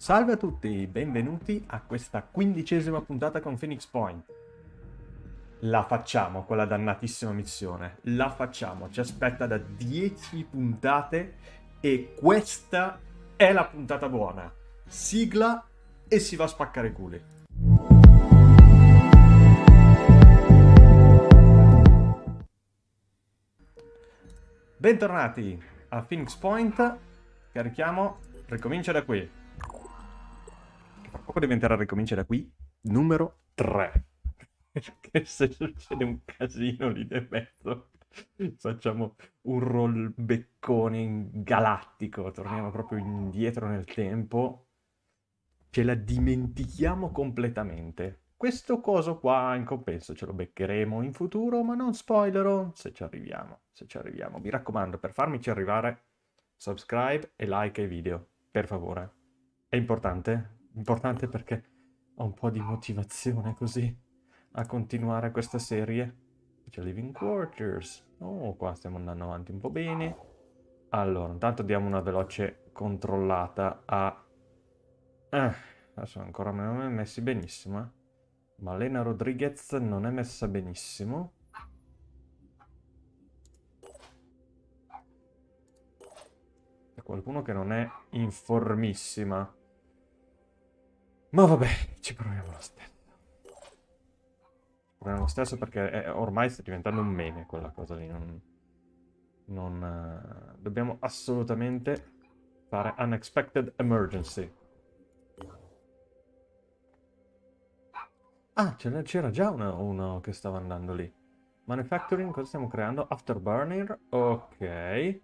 Salve a tutti, benvenuti a questa quindicesima puntata con Phoenix Point. La facciamo quella dannatissima missione, la facciamo, ci aspetta da 10 puntate e questa è la puntata buona. Sigla e si va a spaccare i culi. Bentornati a Phoenix Point, carichiamo, ricomincia da qui. Tra poco diventerà ricomincia da qui, numero 3. Perché se succede un casino lì di mezzo, facciamo un rollbeccone galattico, torniamo proprio indietro nel tempo, ce la dimentichiamo completamente. Questo coso qua in compenso ce lo beccheremo in futuro, ma non spoilerò se ci arriviamo, se ci arriviamo. Mi raccomando, per farmici arrivare, subscribe e like ai video, per favore. È importante, importante perché ho un po' di motivazione così a continuare questa serie. C'è Living Quarters. Oh, qua stiamo andando avanti un po' bene. Allora, intanto diamo una veloce controllata a... Eh, adesso ancora non è messi benissimo, eh. Malena Rodriguez non è messa benissimo. C'è qualcuno che non è informissima. Ma vabbè, ci proviamo lo stesso. Proviamo lo stesso perché è, ormai sta diventando un meme quella cosa lì. Non, non, uh, dobbiamo assolutamente fare unexpected emergency. Ah, c'era già uno, uno, che stava andando lì. Manufacturing, cosa stiamo creando? Afterburner, ok.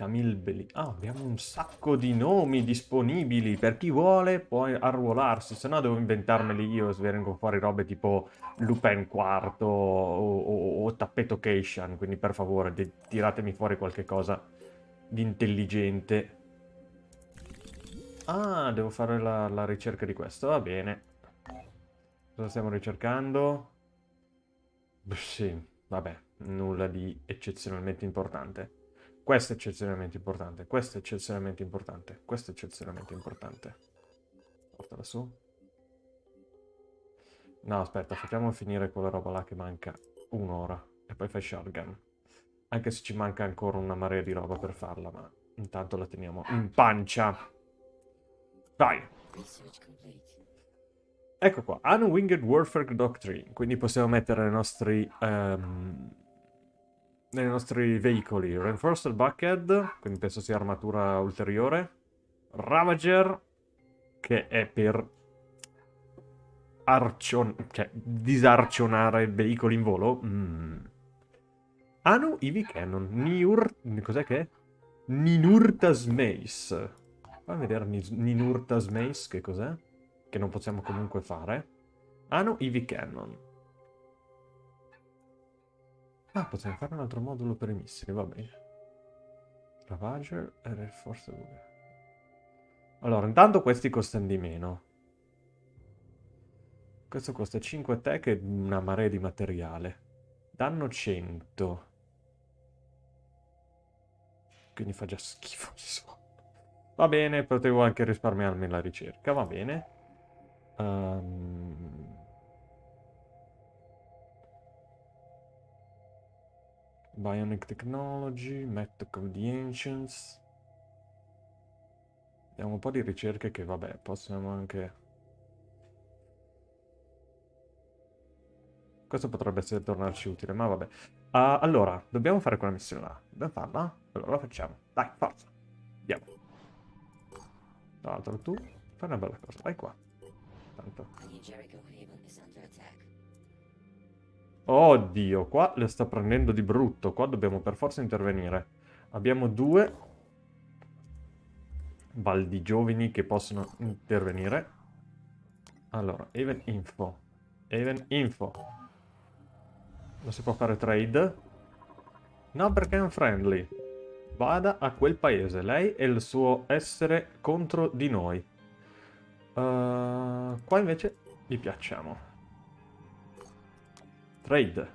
Camilbeli. Ah, abbiamo un sacco di nomi disponibili. Per chi vuole può arruolarsi, se no devo inventarmeli io e vengono fuori robe tipo Lupin IV o, o, o Tappeto Cation. Quindi per favore tiratemi fuori qualche cosa di intelligente. Ah, devo fare la, la ricerca di questo, va bene. Cosa stiamo ricercando? Sì, vabbè, nulla di eccezionalmente importante. Questo è eccezionalmente importante, questo è eccezionalmente importante, questo è eccezionalmente importante. Portala su. No, aspetta, facciamo finire quella roba là che manca un'ora e poi fai shotgun. Anche se ci manca ancora una marea di roba per farla, ma intanto la teniamo in pancia. Vai. Ecco qua, Unwinged Warfare Doctrine. Quindi possiamo mettere nei nostri, um, nei nostri veicoli Reinforced Buckhead, quindi penso sia armatura ulteriore. Ravager, che è per arcion cioè, disarcionare veicoli in volo. Mm. Anu Ivy Cannon. Niur... Cos'è che è? Ninurtas Mace. Fammi vedere Ninurta's Mace, che cos'è? Che non possiamo comunque fare. No, Eevee Cannon. Ah, possiamo fare un altro modulo per i missili, va bene. Ravager e forse... Allora, intanto questi costano di meno. Questo costa 5 tech e una marea di materiale. Danno 100. Quindi fa già schifo, insomma. Va bene, potevo anche risparmiarmi la ricerca, va bene. Um... Bionic Technology, Method of the Ancients. Abbiamo un po' di ricerche che, vabbè, possiamo anche... Questo potrebbe essere tornarci utile, ma vabbè. Uh, allora, dobbiamo fare quella missione là. Dobbiamo farla? Allora la facciamo. Dai, forza. Andiamo. Tra l'altro tu fai una bella cosa, vai qua. Tanto. Oddio, qua le sta prendendo di brutto. Qua dobbiamo per forza intervenire. Abbiamo due baldi giovani che possono intervenire. Allora, even info. Even info. Non si può fare trade? No, perché è un friendly vada a quel paese. Lei e il suo essere contro di noi. Uh, qua invece gli piacciamo. Trade.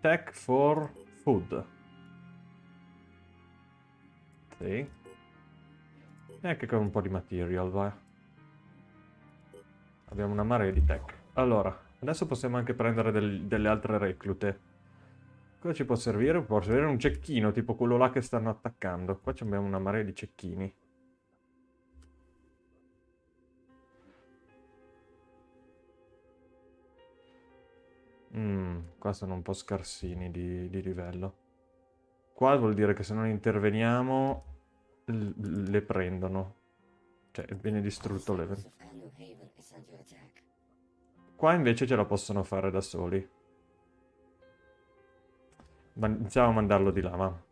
Tech for food. Sì. E anche con un po' di material, vai. Abbiamo una marea di tech. Allora, adesso possiamo anche prendere del, delle altre reclute. Cosa ci può servire? Può servire un cecchino, tipo quello là che stanno attaccando. Qua abbiamo una marea di cecchini. Mm, qua sono un po' scarsini di, di livello. Qua vuol dire che se non interveniamo le prendono. Cioè, viene distrutto l'evento. Qua invece ce la possono fare da soli. Ma iniziamo a mandarlo di là.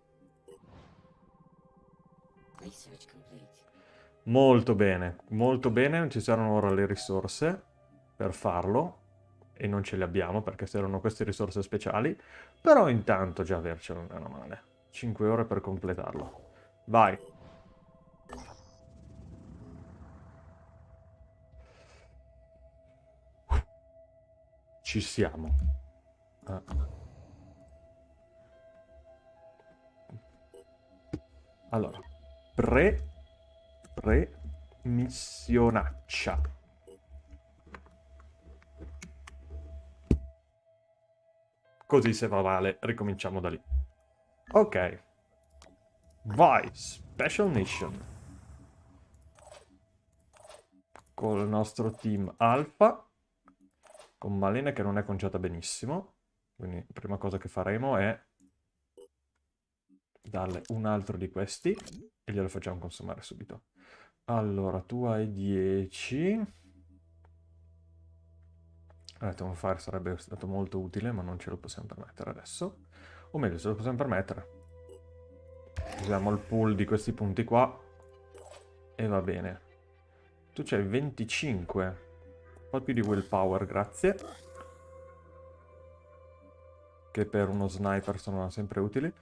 Molto bene, molto bene. Ci saranno ora le risorse per farlo. E non ce le abbiamo perché servono queste risorse speciali. Però intanto già avercelo non una male. 5 ore per completarlo. Vai. Ci siamo. Ah. Allora, pre... pre... missionaccia. Così se va male, ricominciamo da lì. Ok. Vai, Special Mission. Con il nostro team Alpha con Malena che non è conciata benissimo. Quindi prima cosa che faremo è darle un altro di questi e glielo facciamo consumare subito. Allora, tu hai 10. Detto un fire sarebbe stato molto utile, ma non ce lo possiamo permettere adesso. O meglio, se lo possiamo permettere. Usiamo il pool di questi punti qua. E va bene. Tu c'hai 25 po' più di willpower, grazie. Che per uno sniper sono sempre utili.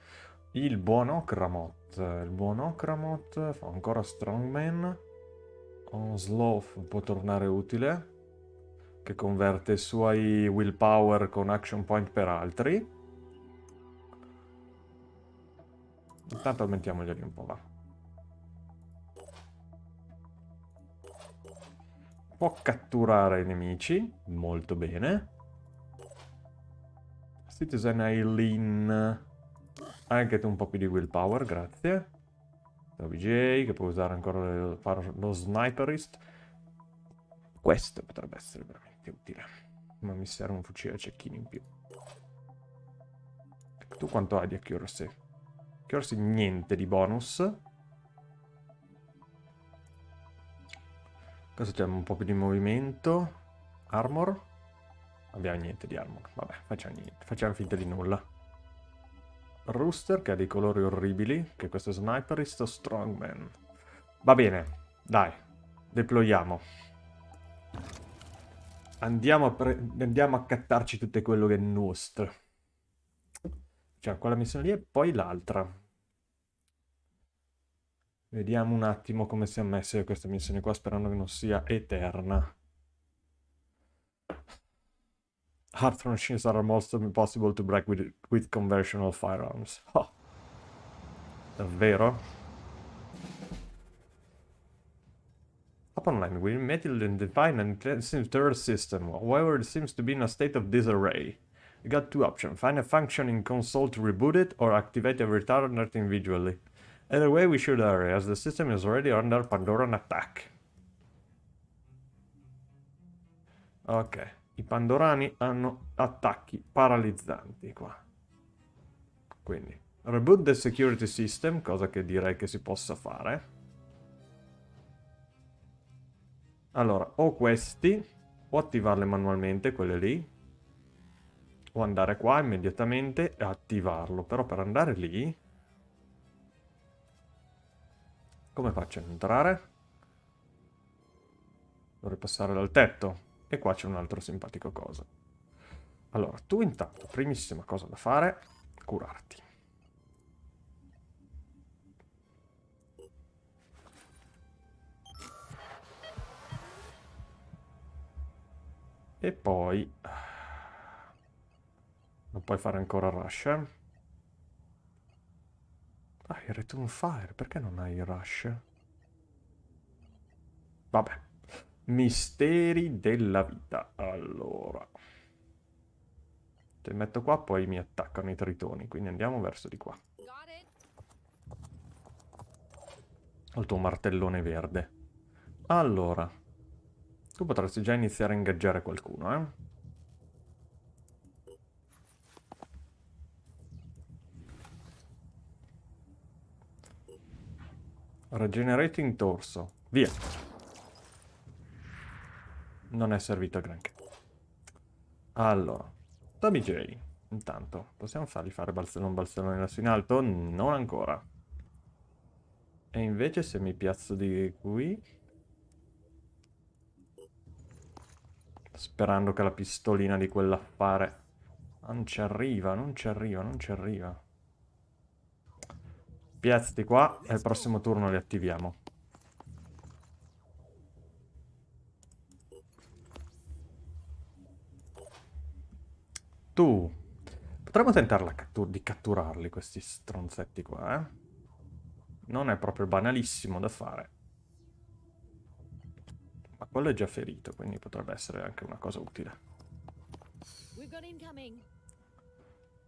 Il buon Okramot. Il buon Okramot fa ancora strongman. On sloth può tornare utile. Che converte i suoi willpower con action point per altri. Intanto aumentiamoglieli un po', va. Può catturare i nemici, molto bene. Citizen Eileen, anche tu un po' più di willpower, grazie. WJ, che può usare ancora fare lo sniperist. Questo potrebbe essere veramente utile. Ma mi serve un fucile a cecchini in più. Tu quanto hai di accuracy? Accuracy niente di bonus. Cosa abbiamo? Un po' più di movimento. Armor. Abbiamo niente di armor. Vabbè, facciamo niente. Facciamo finta di nulla. Rooster, che ha dei colori orribili. Che questo è Sniperist Strongman. Va bene. Dai. Deployiamo. Andiamo a, andiamo a cattarci tutto quello che è nostro. Cioè, quella missione lì e poi l'altra. Vediamo un attimo come si è messa questa missione qua, sperando che non sia eterna. Hard machines are almost impossible to break with, with conventional firearms. Oh. Davvero? Landing, we immediately define an intensive terror system. However, it seems to be in a state of disarray. You got two options. Find a functioning console to reboot it, or activate a retardant individually. Either way we should hurry, as the system is already under Pandoran attack. Ok, i Pandorani hanno attacchi paralizzanti qua. Quindi, reboot the security system, cosa che direi che si possa fare. Allora, o questi, o attivarle manualmente, quelle lì, o andare qua immediatamente e attivarlo. Però per andare lì Come faccio ad entrare? Dovrei passare dal tetto. E qua c'è un altro simpatico coso. Allora, tu intanto, primissima cosa da fare, curarti. E poi... Non puoi fare ancora rush, eh? Dai, il Return Fire, perché non hai il Rush? Vabbè. Misteri della vita. Allora. Te metto qua, poi mi attaccano i tritoni, quindi andiamo verso di qua. Ho il tuo martellone verde. Allora. Tu potresti già iniziare a ingaggiare qualcuno, eh? Regenerating torso. Via. Non è servito a granché. Allora. Tommy J. Intanto, possiamo fargli fare balzellone balzellone lassù in alto? Non ancora. E invece se mi piazzo di qui... Sperando che la pistolina di quell'affare... Non ci arriva, non ci arriva, non ci arriva. Piazzati qua e al prossimo turno li attiviamo. Tu. Potremmo tentare cattur di catturarli questi stronzetti qua, eh? Non è proprio banalissimo da fare. Quello è già ferito, quindi potrebbe essere anche una cosa utile.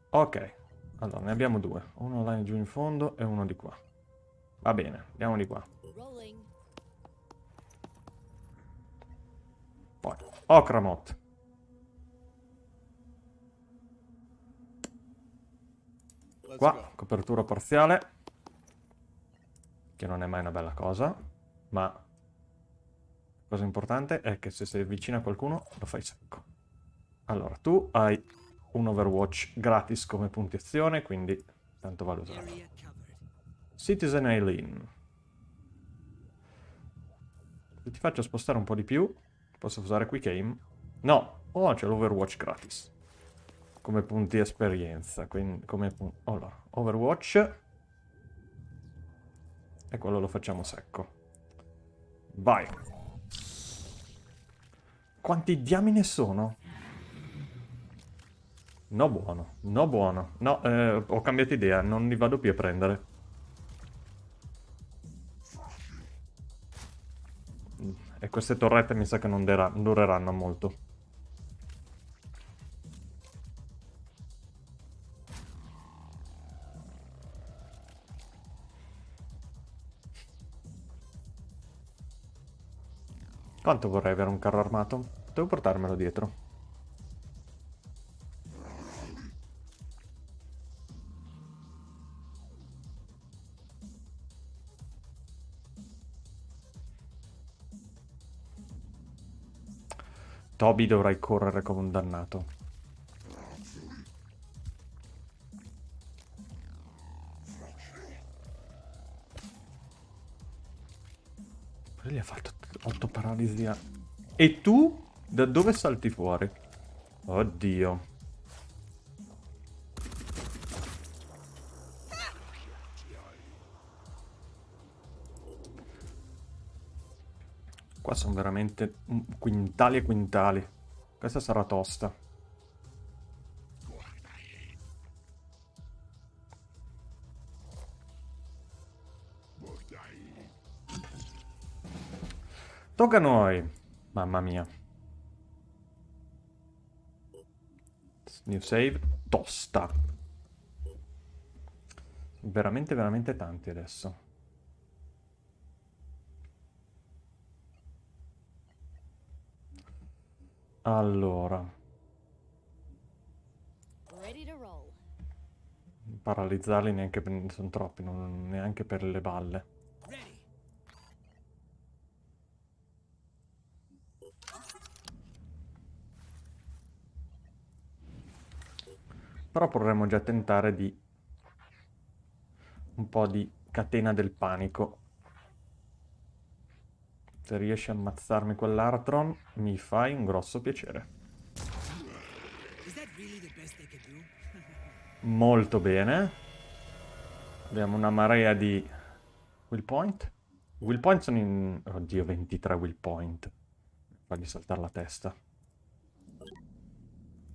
Ok. Allora, ne abbiamo due. Uno là giù in fondo e uno di qua. Va bene, andiamo di qua. Poi, Okramot. Qua, copertura parziale. Che non è mai una bella cosa. Ma cosa importante è che se sei vicino a qualcuno lo fai secco. Allora, tu hai un Overwatch gratis come puntuazione, quindi tanto vale usare. Citizen Eileen. Se ti faccio spostare un po' di più, posso usare Quick Aim? No, oh, c'è l'Overwatch gratis. Come punti esperienza, quindi come punti... Allora, Overwatch. E quello lo facciamo secco. Vai. Quanti diamine sono? No buono, no buono. No, eh, ho cambiato idea, non li vado più a prendere. E queste torrette mi sa che non dureranno molto. Quanto vorrei avere un carro armato? Devo portarmelo dietro. Toby dovrai correre come un dannato. 8 paralisi a... E tu? Da dove salti fuori? Oddio. Qua sono veramente quintali e quintali. Questa sarà tosta. Tocca a noi. Mamma mia. New save. Tosta. Veramente, veramente tanti adesso. Allora. Paralizzarli neanche per... sono troppi, non, neanche per le balle. Però potremmo già tentare di... un po' di catena del panico. Se riesci a ammazzarmi quell'Artron, mi fai un grosso piacere. Molto bene. Abbiamo una marea di will point. Will point sono in... Oddio, 23 will point. Fagli saltare la testa.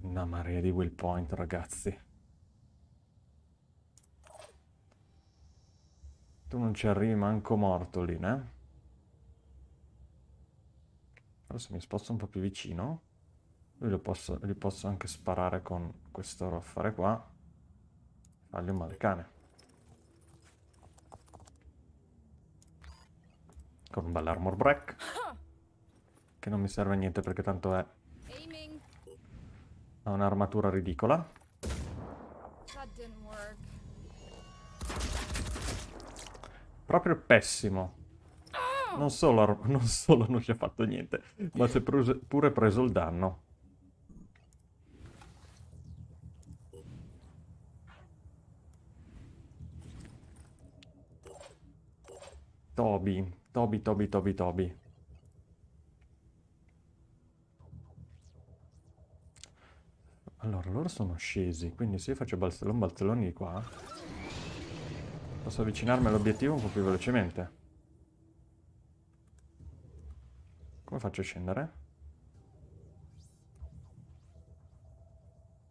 Una marea di will point, ragazzi. Tu non ci arrivi manco morto lì, né? Adesso mi sposto un po' più vicino. Lui lo posso, gli posso anche sparare con questo affare qua. Fargli un male cane. Con un bel armor break. Che non mi serve a niente perché tanto è... Ha un'armatura ridicola. Proprio pessimo. Non solo, non solo non ci ha fatto niente, ma si è pure preso il danno. Toby, Toby, Toby, Toby, Toby. Allora, loro sono scesi, quindi se io faccio balzellon balzelloni di qua, posso avvicinarmi all'obiettivo un po' più velocemente. Come faccio a scendere?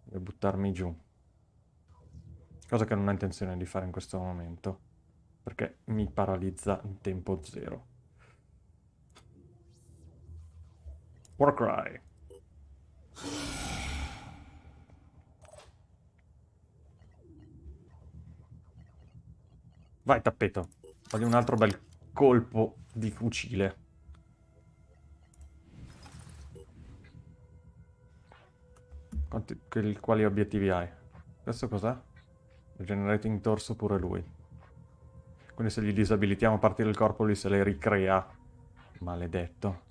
Devo buttarmi giù. Cosa che non ho intenzione di fare in questo momento. Perché mi paralizza in tempo zero. Warcry. Vai tappeto. Voglio un altro bel colpo di fucile. Quanti, che- quali obiettivi hai? Questo cos'è? Regenerating torso pure lui. Quindi se gli disabilitiamo parti del corpo lui se le ricrea. Maledetto.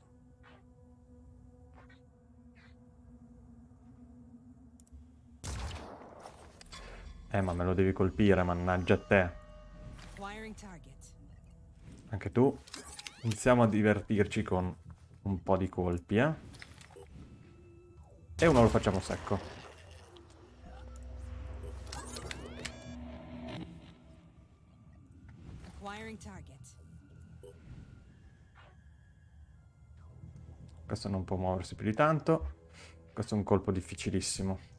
Eh, ma me lo devi colpire, mannaggia te. Anche tu. Iniziamo a divertirci con un po' di colpi, eh. E uno lo facciamo secco. Questo non può muoversi più di tanto. Questo è un colpo difficilissimo.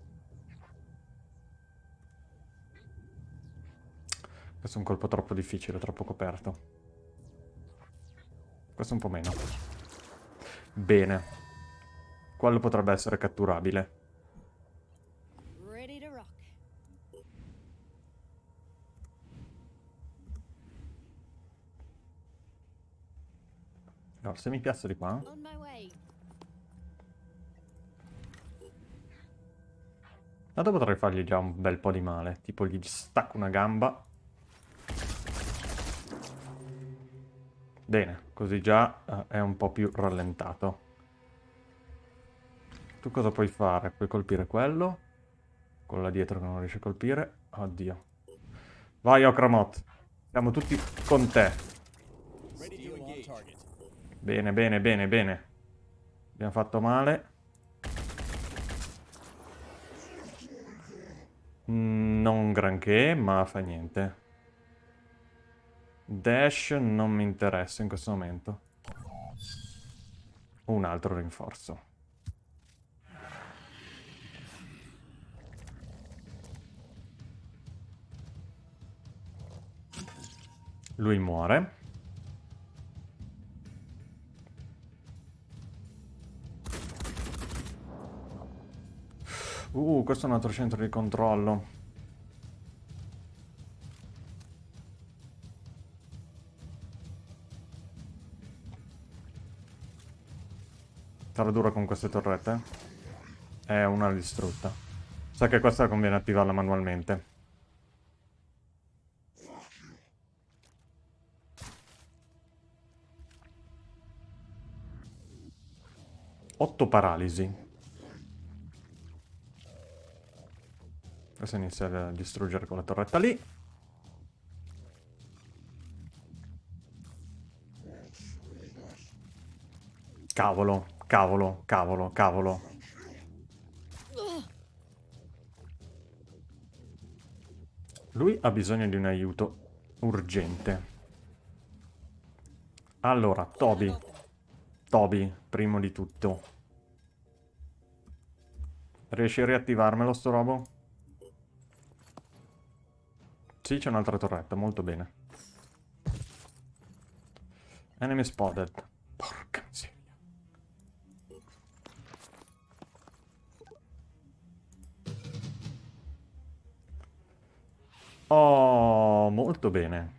Questo è un colpo troppo difficile, troppo coperto. Questo un po' meno. Bene. Quello potrebbe essere catturabile. Allora, se mi piazzo di qua... Tanto potrei fargli già un bel po' di male. Tipo gli stacco una gamba. Bene, così già eh, è un po' più rallentato. Tu cosa puoi fare? Puoi colpire quello. Quello là dietro che non riesce a colpire. Oddio. Vai, Okramot. Siamo tutti con te. Bene, bene, bene, bene. Abbiamo fatto male. Mm, Non granché, ma fa niente. Dash non mi interessa in questo momento. Un altro rinforzo. Lui muore. Uh, questo è un altro centro di controllo. Sarà dura con queste torrette? È una distrutta. Sa che questa conviene attivarla manualmente. Otto paralisi. Adesso inizia a distruggere con la torretta lì. Cavolo, cavolo, cavolo, cavolo. Lui ha bisogno di un aiuto urgente. Allora, Toby. Toby, primo di tutto. Riesci a riattivarmelo sto robo? Sì, c'è un'altra torretta, molto bene. Enemy spotted. Oh, molto bene.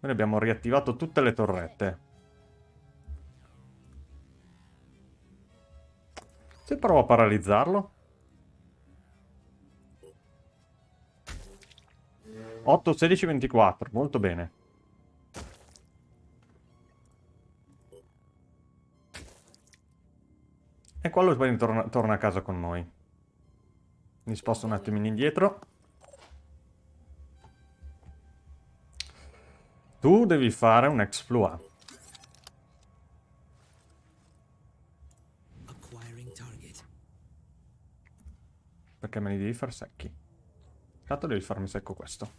Noi abbiamo riattivato tutte le torrette. Se provo a paralizzarlo. 8, 16, 24. Molto bene. E quello torna a casa con noi. Mi sposto un attimino indietro. Tu devi fare un exploit. Perché me li devi far secchi. Tanto devi farmi secco questo.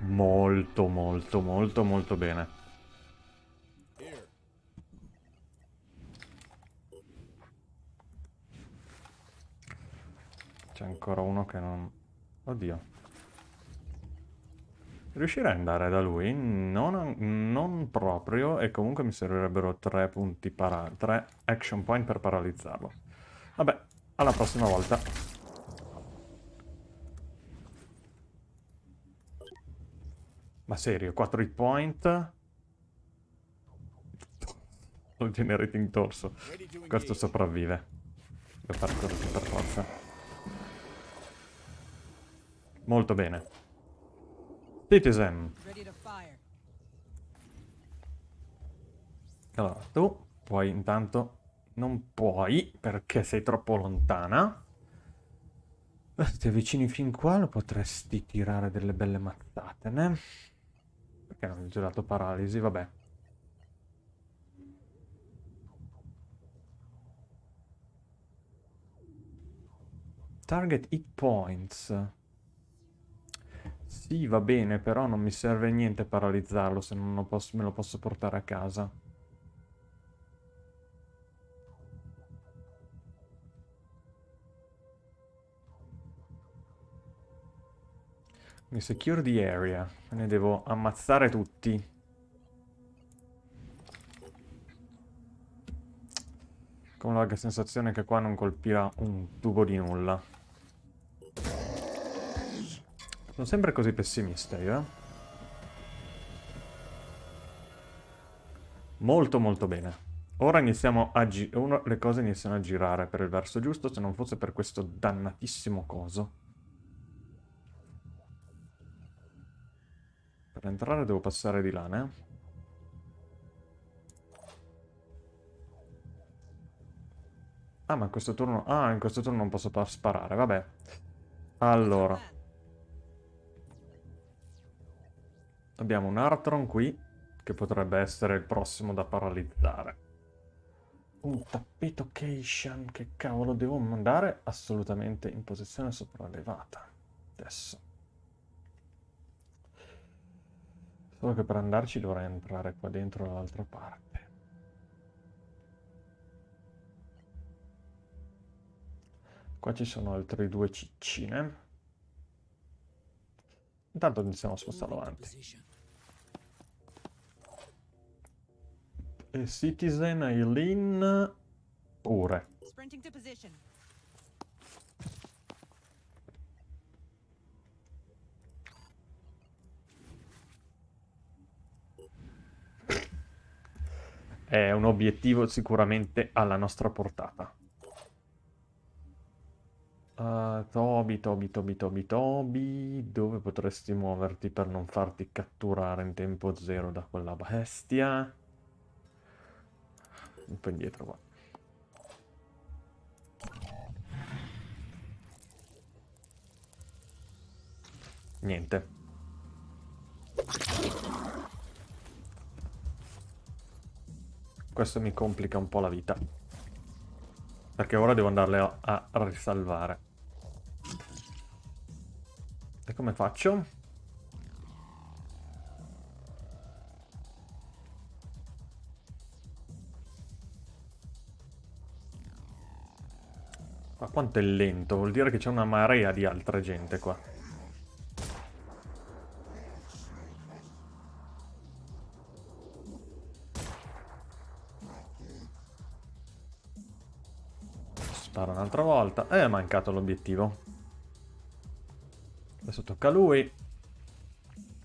Molto, molto, molto, molto bene. C'è ancora uno che non... Oddio. Riuscirei ad andare da lui? Non, non proprio, e comunque mi servirebbero tre punti para... tre action point per paralizzarlo. Vabbè, alla prossima volta. Ma serio, 4 hit point? Lo generating torso. Questo sopravvive. Devo fare così per forza. Molto bene. Citizen. Allora, tu puoi intanto... Non puoi, perché sei troppo lontana. Se ti avvicini fin qua, lo potresti tirare delle belle mazzate, ne? Perché non ho dato paralisi? Vabbè. Target hit points. Sì, va bene, però non mi serve niente paralizzarlo se non lo posso- me lo posso portare a casa. Mi secure the area. Ne devo ammazzare tutti. Con la sensazione che qua non colpirà un tubo di nulla. Sono sempre così pessimista io, eh? Molto molto bene. Ora iniziamo a gi- ora le cose iniziano a girare per il verso giusto, se non fosse per questo dannatissimo coso. Per entrare devo passare di là, ne? Ah, ma in questo turno... Ah, in questo turno non posso pa- sparare, vabbè. Allora. Abbiamo un Artron qui, che potrebbe essere il prossimo da paralizzare. Un tappeto Keishan, che cavolo devo mandare? Assolutamente in posizione sopraelevata. Adesso. Solo che per andarci dovrei entrare qua dentro dall'altra parte. Qua ci sono altri due ciccine. Intanto iniziamo a Moving to avanti. E Citizen, Eileen, pure. È un obiettivo sicuramente alla nostra portata. Uh, Toby, Toby, Toby, Toby, Toby, dove potresti muoverti per non farti catturare in tempo zero da quella bestia? Un po' indietro qua. Niente. Questo mi complica un po' la vita. Perché ora devo andarle a, a risalvare. E come faccio? Ma quanto è lento, vuol dire che c'è una marea di altra gente qua. Spara un'altra volta. Eh, è mancato l'obiettivo. Adesso tocca a lui.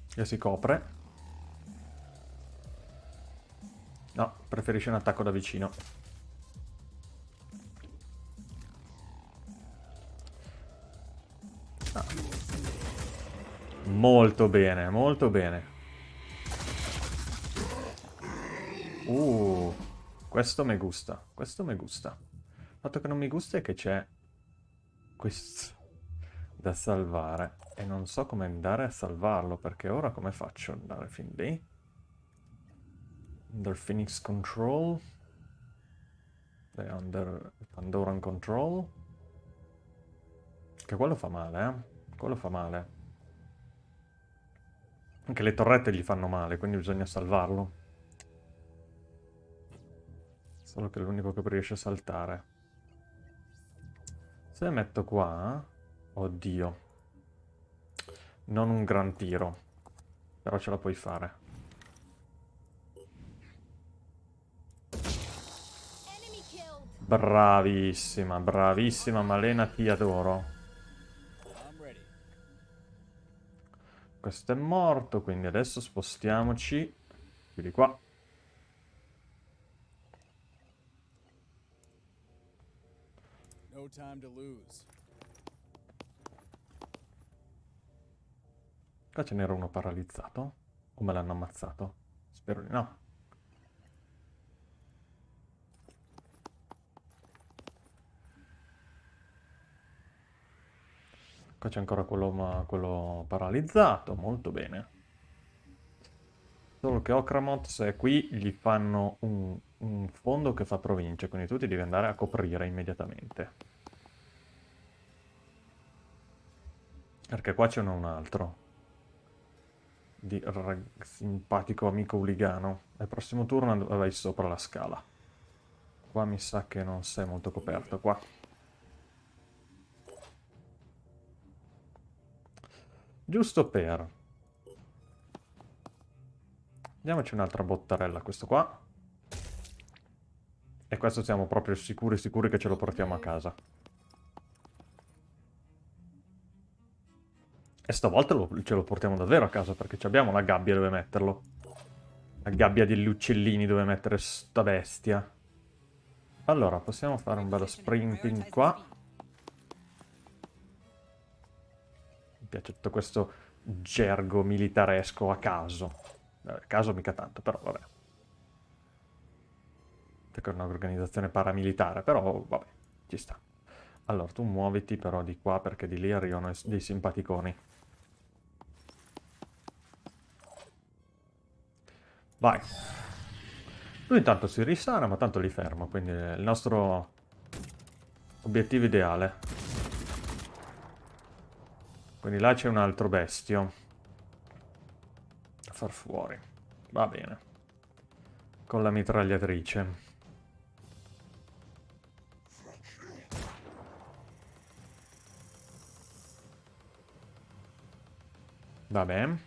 Che si copre. No, preferisce un attacco da vicino. Ah. Molto bene, molto bene. Uh, questo mi gusta, questo mi gusta. Il fatto che non mi gusta è che c'è questo da salvare e non so come andare a salvarlo perché ora come faccio ad andare fin lì? Under Phoenix Control e under Pandoran Control che quello fa male, eh? Quello fa male. Anche le torrette gli fanno male, quindi bisogna salvarlo. Solo che è l'unico che riesce a saltare. Se metto qua... Oddio. Non un gran tiro. Però ce la puoi fare. Bravissima, bravissima Malena, ti adoro. Questo è morto, quindi adesso spostiamoci più di qua. No time to lose. Qua ce n'era uno paralizzato? O me l'hanno ammazzato? Spero di no. Qua c'è ancora quello, quello paralizzato, molto bene. Solo che Okramot, se è qui, gli fanno un, un fondo che fa provincia, quindi tu ti devi andare a coprire immediatamente. Perché qua c'è un altro di simpatico amico uligano. Al prossimo turno and- vai sopra la scala. Qua mi sa che non sei molto coperto, qua. Giusto per... Diamoci un'altra bottarella questo qua. E questo siamo proprio sicuri sicuri che ce lo portiamo a casa. E stavolta lo- ce lo portiamo davvero a casa perché abbiamo la gabbia dove metterlo. La gabbia degli uccellini dove mettere sta bestia. Allora, possiamo fare un bello sprinting qua. Mi piace tutto questo gergo militaresco a caso. A caso mica tanto, però vabbè. Perché è un'organizzazione paramilitare, però vabbè, ci sta. Allora, tu muoviti però di qua perché di lì arrivano dei simpaticoni. Vai. Lui intanto si risana, ma tanto li fermo, quindi è il nostro obiettivo ideale. Quindi là c'è un altro bestio. Da far fuori. Va bene. Con la mitragliatrice. Va bene.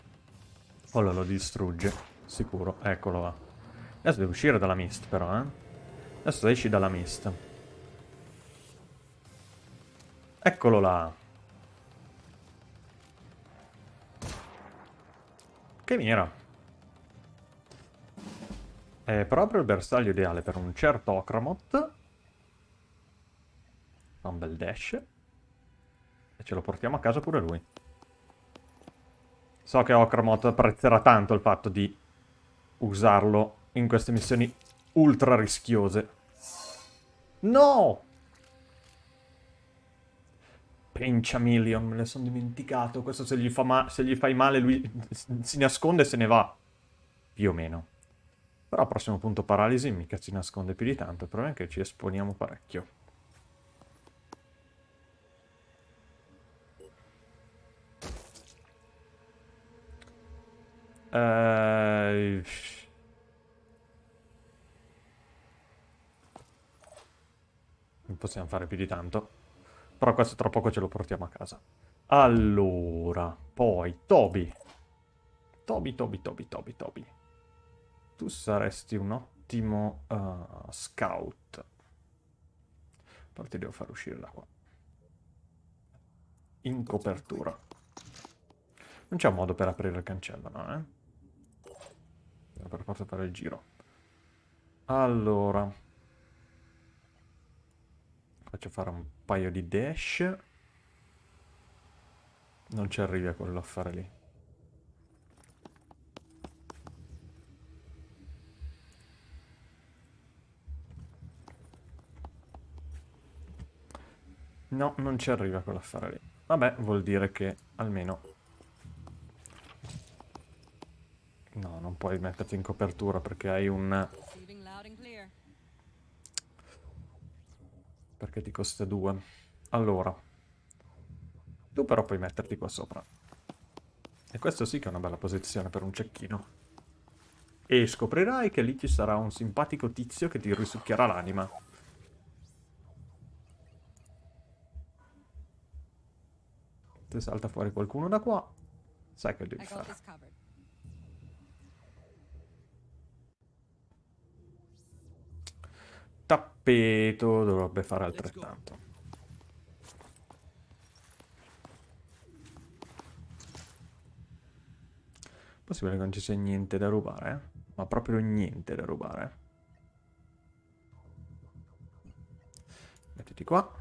Ora lo distrugge. Sicuro. Eccolo là. Adesso deve uscire dalla mist però, eh. Adesso esci dalla mist. Eccolo là. Che mira. È proprio il bersaglio ideale per un certo Okramot. Fa un bel dash. E ce lo portiamo a casa pure lui. So che Okramot apprezzerà tanto il fatto di usarlo in queste missioni ultra rischiose. No! Pencia Million, me ne sono dimenticato. Questo se gli, se gli fai male lui si nasconde e se ne va. Più o meno. Però al prossimo punto paralisi mica si nasconde più di tanto. Il problema è che ci esponiamo parecchio. Eh... Non possiamo fare più di tanto. Però questo tra poco ce lo portiamo a casa. Allora, poi Toby. Toby, Toby, Toby, Toby, Toby. Tu saresti un ottimo uh, scout. Però ti devo far uscire da qua. In copertura. Non c'è un modo per aprire il cancello, no, eh? Per forza fare il giro. Allora. Faccio fare un paio di dash. Non ci arrivi a quell'affare lì. No, non ci arriva quell'affare lì. Vabbè, vuol dire che almeno... No, non puoi metterti in copertura perché hai un... Perché ti costa due. Allora. Tu però puoi metterti qua sopra. E questo sì che è una bella posizione per un cecchino. E scoprirai che lì ci sarà un simpatico tizio che ti risucchierà l'anima. Se salta fuori qualcuno da qua, sai che devi fare. Tappeto dovrebbe fare altrettanto. Possibile che non ci sia niente da rubare, eh? Ma proprio niente da rubare. Mettiti qua.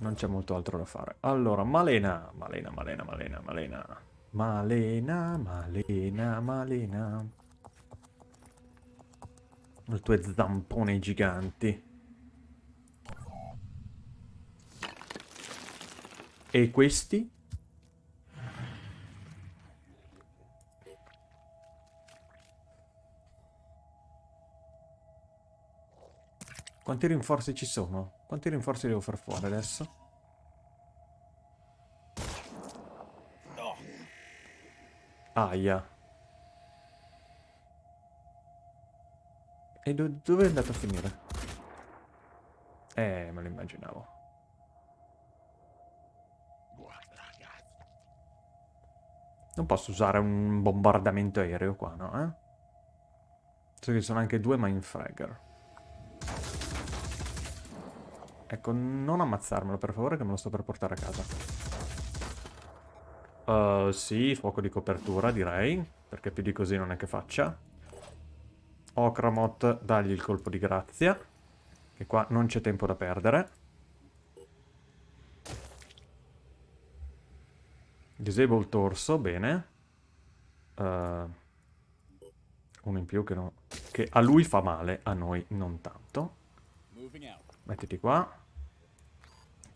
Non c'è molto altro da fare. Allora, Malena, Malena, Malena, Malena, Malena. Malena, Malena, Malena. Le tue zampone giganti. E questi? Quanti rinforzi ci sono? Quanti rinforzi devo far fuori adesso? Aia. E do- dove è andato a finire? Eh, me lo immaginavo. Non posso usare un bombardamento aereo qua, no? Eh? So che sono anche due Mindfragger. Ecco, non ammazzarmelo per favore che me lo sto per portare a casa. Uh, sì, fuoco di copertura direi, perché più di così non è che faccia. Okramot, dagli il colpo di grazia, che qua non c'è tempo da perdere. Disable torso, bene. Uh, uno in più che, no- che a lui fa male, a noi non tanto. Mettiti qua.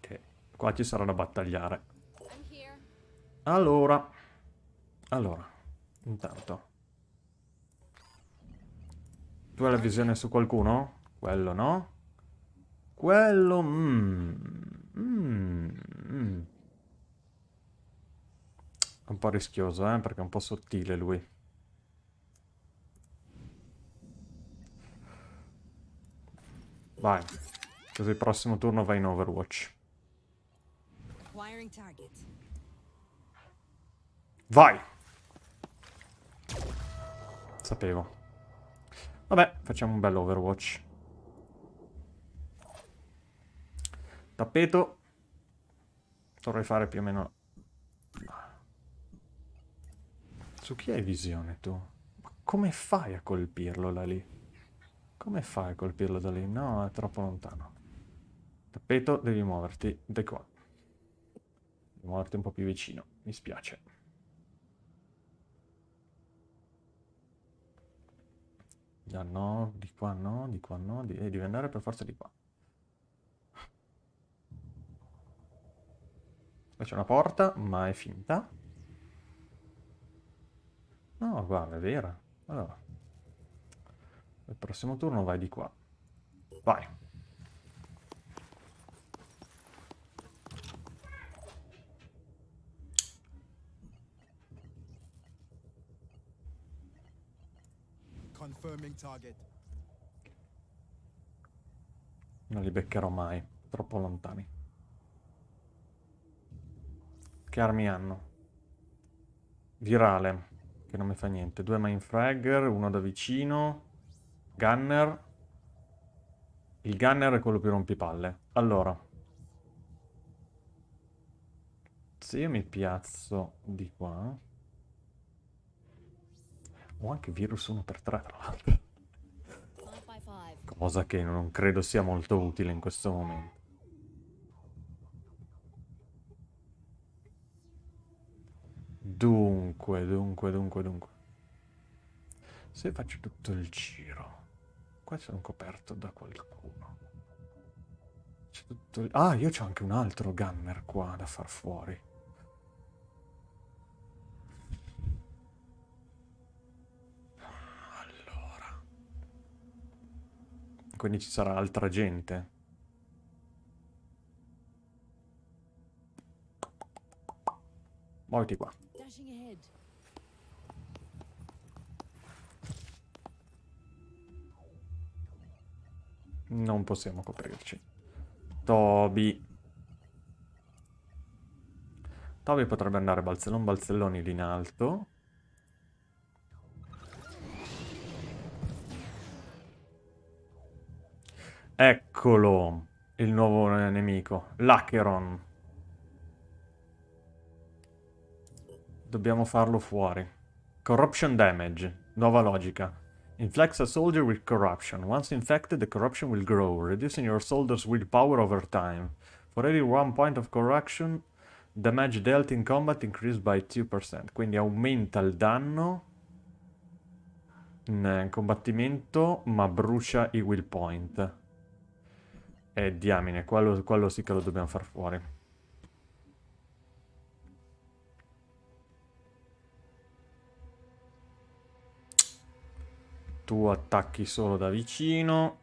Che qua ci sarà da battagliare. Allora. Allora. Intanto. Tu hai la visione su qualcuno? Quello no? Quello... Mm, mm, mm. È un po' rischioso, eh, perché è un po' sottile lui. Vai. Così il prossimo turno vai in Overwatch. Vai! Sapevo. Vabbè, facciamo un bello Overwatch. Tappeto. Dovrei fare più o meno... Su chi hai visione tu? Ma come fai a colpirlo da lì? Come fai a colpirlo da lì? No, è troppo lontano. Tappeto, devi muoverti da qua. Devi muoverti un po' più vicino. Mi spiace. Già no, di qua no, di qua no, di... eh, devi andare per forza di qua. Qua c'è una porta, ma è finta. No, guarda, è vera. Allora. Il prossimo turno vai di qua. Vai. Non li beccherò mai. Troppo lontani. Che armi hanno? Virale. Che non mi fa niente. Due Mindfragger, uno da vicino. Gunner. Il gunner è quello più rompipalle. Allora. Se io mi piazzo di qua... Ho anche virus 1x3 tra l'altro. Cosa che non credo sia molto utile in questo momento. Dunque, dunque, dunque, dunque. Se faccio tutto il giro. Qua sono coperto da qualcuno. C'è tutto il- Ah, io c'ho anche un altro gunner qua da far fuori. Quindi ci sarà altra gente. Muoviti qua. Non possiamo coprirci. Toby. Toby potrebbe andare balzellon balzelloni lì in alto. Eccolo, il nuovo nemico, l'Acheron. Dobbiamo farlo fuori. Corruption damage, nuova logica. Inflects a soldier with corruption. Once infected, the corruption will grow, reducing your soldier's willpower over time. For every one point of corruption, damage dealt in combat increased by 2%. Quindi aumenta il danno in combattimento, ma brucia i will point. E diamine, quello, quello sì che lo dobbiamo far fuori. Tu attacchi solo da vicino.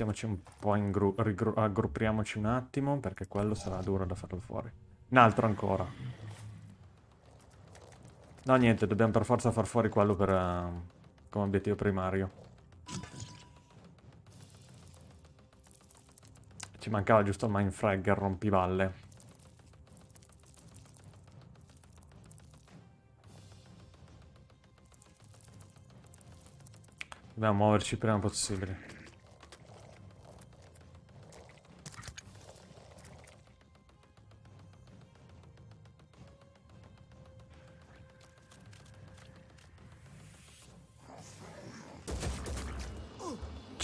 Mettiamoci un po' in gru- rigru- aggruppiamoci un attimo perché quello sarà duro da farlo fuori. Un altro ancora. No, niente, dobbiamo per forza far fuori quello per, eh, come obiettivo primario. Ci mancava giusto il Mindfrag, il rompivalle. Dobbiamo muoverci prima possibile.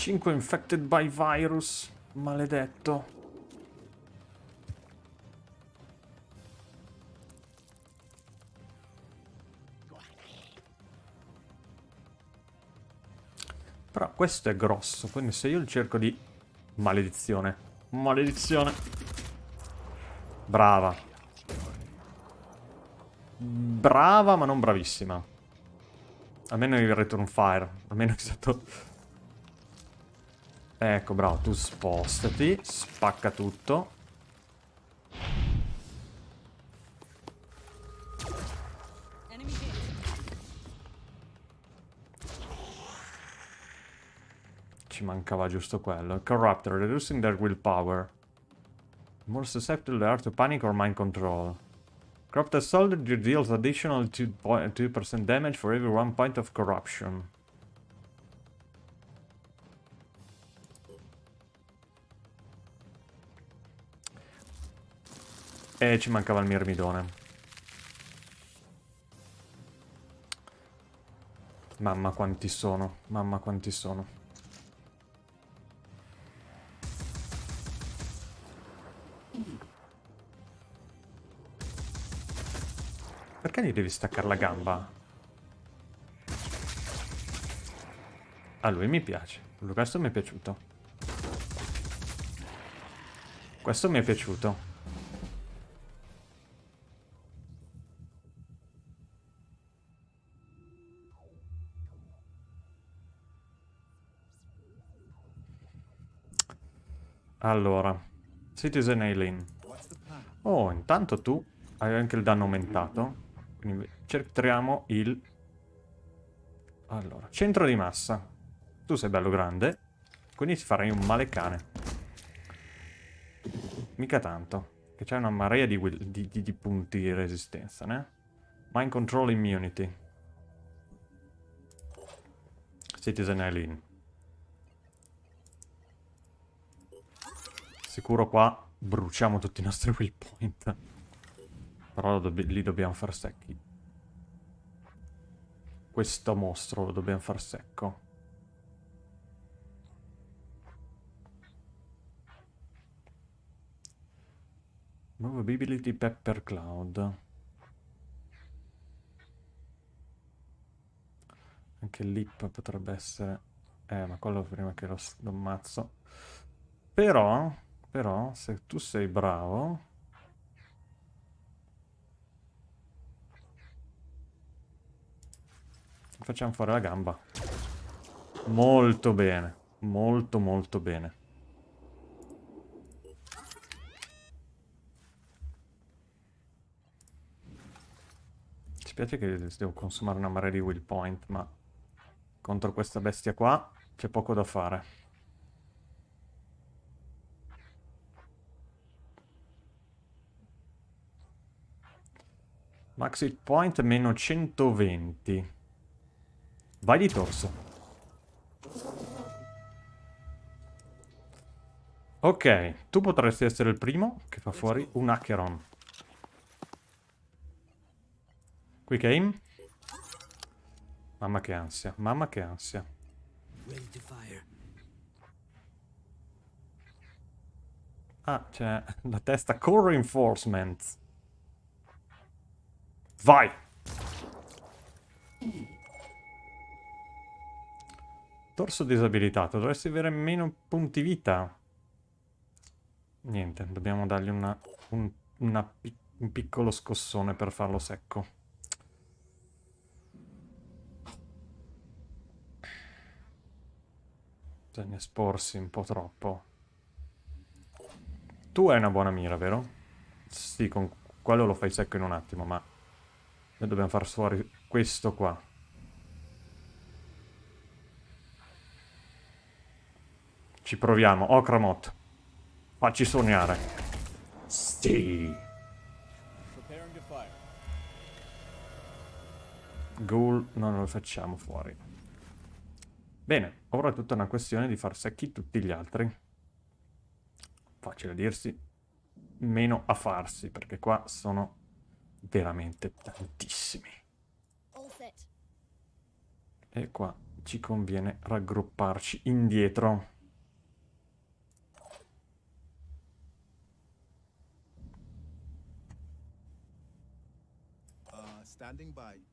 Cinque infected by virus. Maledetto. Però questo è grosso, quindi se io cerco di... Maledizione. Maledizione. Brava. Brava, ma non bravissima. Almeno il return fire. Almeno è stato... Ecco, bravo, tu spostati, spacca tutto. Ci mancava giusto quello. Corruptor, reducing their willpower. More susceptible they are to panic or mind control. Corrupted soldier deals additional 2%, 2% damage for every one point of corruption. E ci mancava il mirmidone. Mamma quanti sono, mamma quanti sono. Perché gli devi staccare la gamba? A lui mi piace. Questo mi è piaciuto. Questo mi è piaciuto. Allora, Citizen Aileen. Oh, intanto tu hai anche il danno aumentato. Quindi cerchiamo il... Allora, centro di massa. Tu sei bello grande, quindi ti farai un male cane. Mica tanto. Che c'è una marea di, di- di- di punti di resistenza, né? Mind Control Immunity. Citizen Eileen. Sicuro qua bruciamo tutti i nostri waypoint. Però dobb li dobbiamo far secchi. Questo mostro lo dobbiamo far secco. Movability Pepper Cloud. Anche l'ip potrebbe essere... Eh, ma quello prima che lo, lo ammazzo. Però, però, se tu sei bravo... Facciamo fare la gamba. Molto bene. Molto, molto bene. Ci spiace che devo consumare una marea di will point, ma contro questa bestia qua c'è poco da fare. Max hit point meno 120. Vai di torso. Ok, tu potresti essere il primo che fa fuori un Acheron. Quick aim. Mamma che ansia, mamma che ansia. Ah, c'è la testa Core Reinforcement. Vai! Torso disabilitato, dovresti avere meno punti vita. Niente, dobbiamo dargli una, un, una un piccolo scossone per farlo secco. Bisogna esporsi un po' troppo. Tu hai una buona mira, vero? Sì, con quello lo fai secco in un attimo, ma... Noi dobbiamo far fuori questo qua. Ci proviamo. Okramot. Facci sognare. Sì. Ghoul non lo facciamo fuori. Bene, ora è tutta una questione di far secchi tutti gli altri. Facile a dirsi, meno a farsi, perché qua sono veramente tantissimi. E qua ci conviene raggrupparci indietro. Uh, standing by.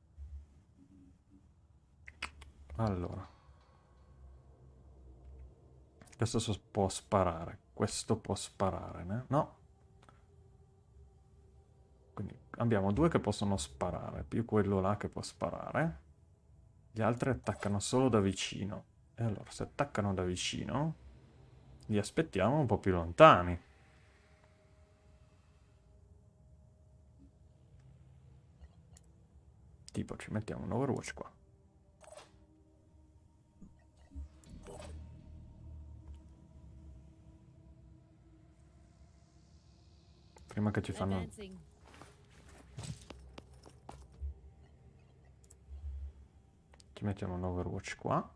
Allora. Questo so- può sparare. Questo può sparare, né? No. Quindi abbiamo due che possono sparare, più quello là che può sparare. Gli altri attaccano solo da vicino. E allora, se attaccano da vicino, li aspettiamo un po' più lontani. Tipo, ci mettiamo un Overwatch qua. Prima che ci fanno... Ci mettiamo un Overwatch qua.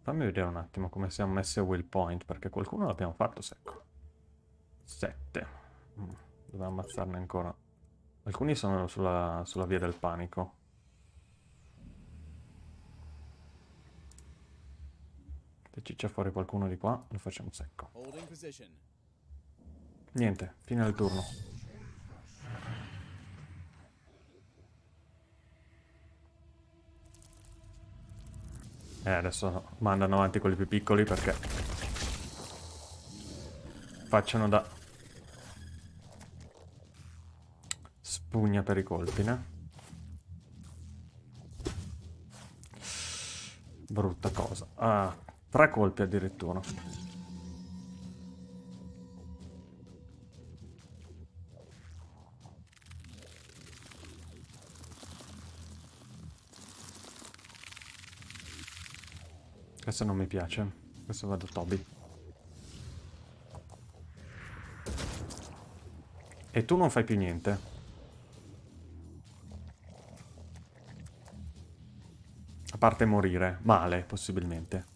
Fammi vedere un attimo come siamo messi a will point, perché qualcuno l'abbiamo fatto secco. 7. Dobbiamo ammazzarne ancora. Alcuni sono sulla, sulla via del panico. Se ci c'è fuori qualcuno di qua, lo facciamo secco. Niente, fine del turno. Eh, adesso mandano avanti quelli più piccoli perché facciano da spugna per i colpi, né? Brutta cosa. Ah, tre colpi addirittura. Questo non mi piace. Questo vado Toby. E tu non fai più niente. A parte morire. Male, possibilmente.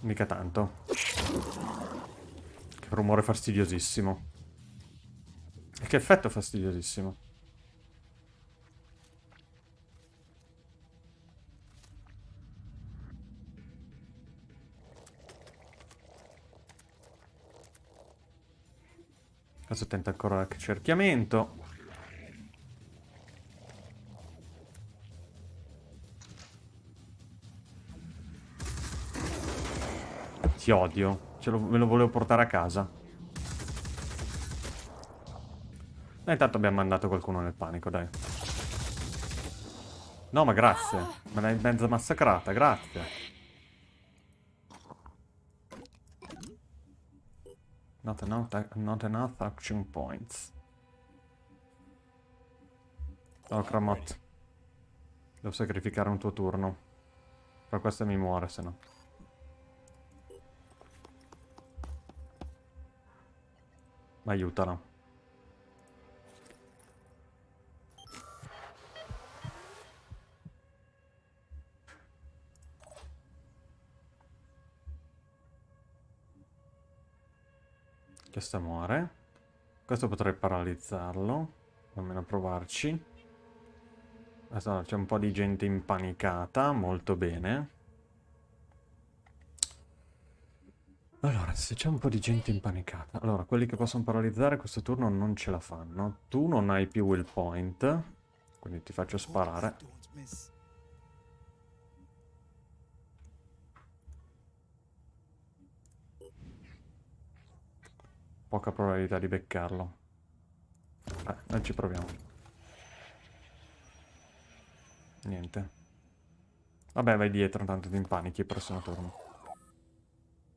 Mica tanto. Che rumore fastidiosissimo. E che effetto fastidiosissimo. Adesso tenta ancora l'accerchiamento. Ti odio. Lo- me lo volevo portare a casa. E intanto abbiamo mandato qualcuno nel panico, dai. No, ma grazie. Me l'hai mezza massacrata, grazie. Not enough, not enough action points. Oh, Cramot. Devo sacrificare un tuo turno. Però questa mi muore, se no. Ma aiutala. Questo muore. Questo potrei paralizzarlo. Almeno provarci. Adesso c'è un po' di gente impanicata. Molto bene. Allora, se c'è un po' di gente impanicata... Allora, quelli che possono paralizzare questo turno non ce la fanno. Tu non hai più will point. Quindi ti faccio sparare. Poca probabilità di beccarlo. Eh, noi ci proviamo. Niente. Vabbè, vai dietro, tanto ti impanichi il prossimo turno.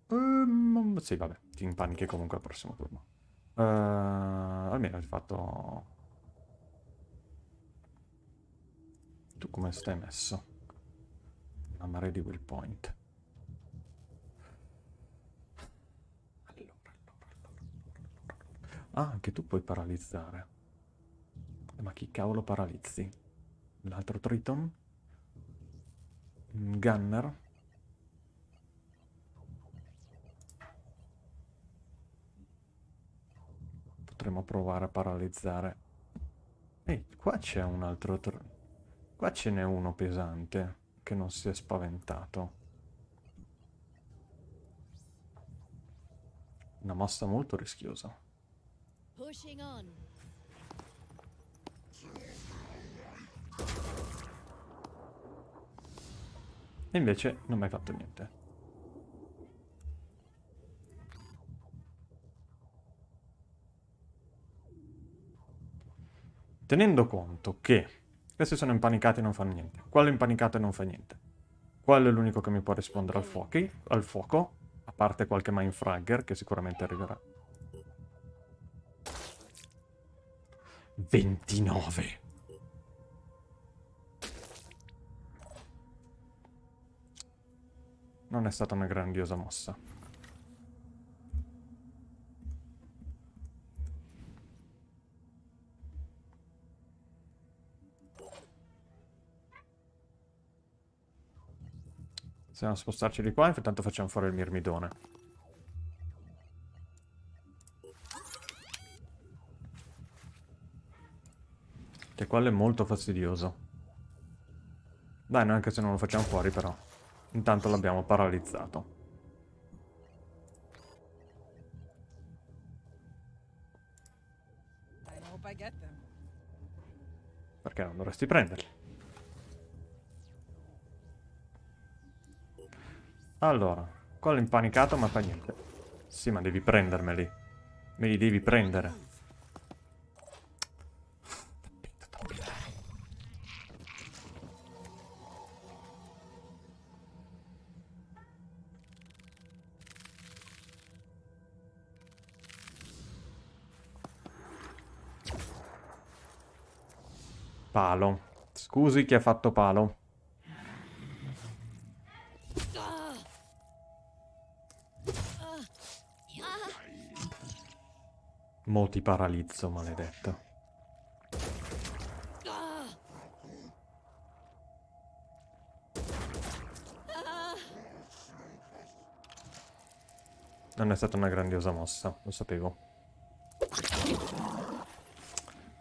Ehm, sì, vabbè, ti impanichi comunque al prossimo turno. Eh, almeno hai fatto... Tu come stai messo? Una marea di will point. Allora, allora, allora, allora. Ah, anche tu puoi paralizzare. Eh, Ma chi cavolo paralizzi? L'altro Triton? Un Gunner? Potremmo provare a paralizzare. Ehi, qua c'è un altro... tr- Qua ce n'è uno pesante che non si è spaventato. Una mossa molto rischiosa. Pushing on. E invece non mi hai fatto niente. Tenendo conto che questi sono impanicati e non fanno niente. Quello è impanicato e non fa niente. Quello è l'unico che mi può rispondere al, fuochi, al fuoco. A parte qualche mindfragger che sicuramente arriverà. 29. Non è stata una grandiosa mossa. Possiamo spostarci di qua, intanto facciamo fuori il mirmidone. Che quello è molto fastidioso. Dai, noi anche se non lo facciamo fuori però. Intanto l'abbiamo paralizzato. Perché non dovresti prenderli? Allora, quello impanicato ma fa niente. Sì, ma devi prendermeli. Me li devi prendere. Palo. Scusi chi ha fatto palo. Mo ti paralizzo, maledetto. Non è stata una grandiosa mossa, lo sapevo.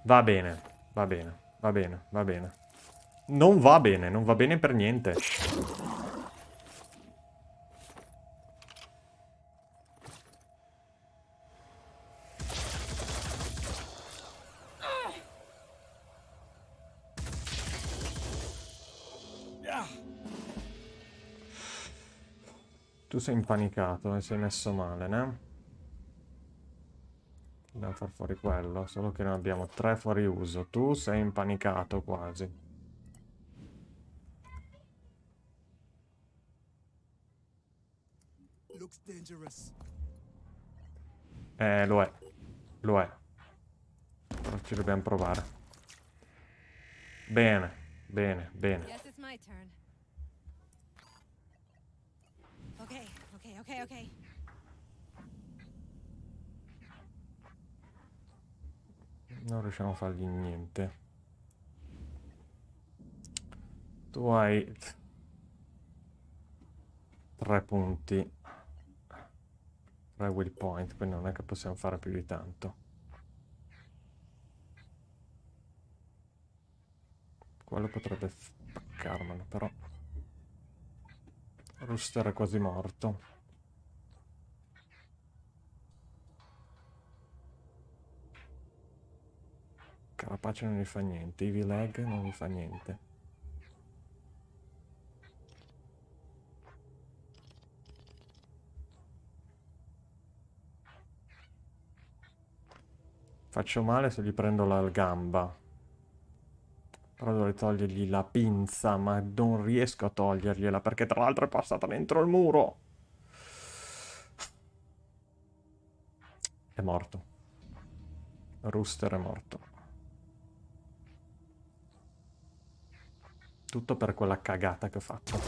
Va bene, va bene, va bene, va bene. Non va bene, non va bene per niente. Tu sei impanicato e sei messo male, ne? Dobbiamo far fuori quello, solo che noi abbiamo tre fuori uso. Tu sei impanicato quasi. Eh, lo è. Lo è. Però ci dobbiamo provare. Bene, bene, bene. Yes, it's my turn. Okay, okay, okay, okay. Non riusciamo a fargli niente. Tu hai tre punti. Tre will point, quindi non è che possiamo fare più di tanto. Quello potrebbe spaccarmelo, però... Rooster è quasi morto. Carapace non gli fa niente, Ivy Leg non gli fa niente. Faccio male se gli prendo la gamba. Però dovrei togliergli la pinza, ma non riesco a togliergliela perché tra l'altro è passata dentro il muro. È morto. Rooster è morto. Tutto per quella cagata che ho fatto.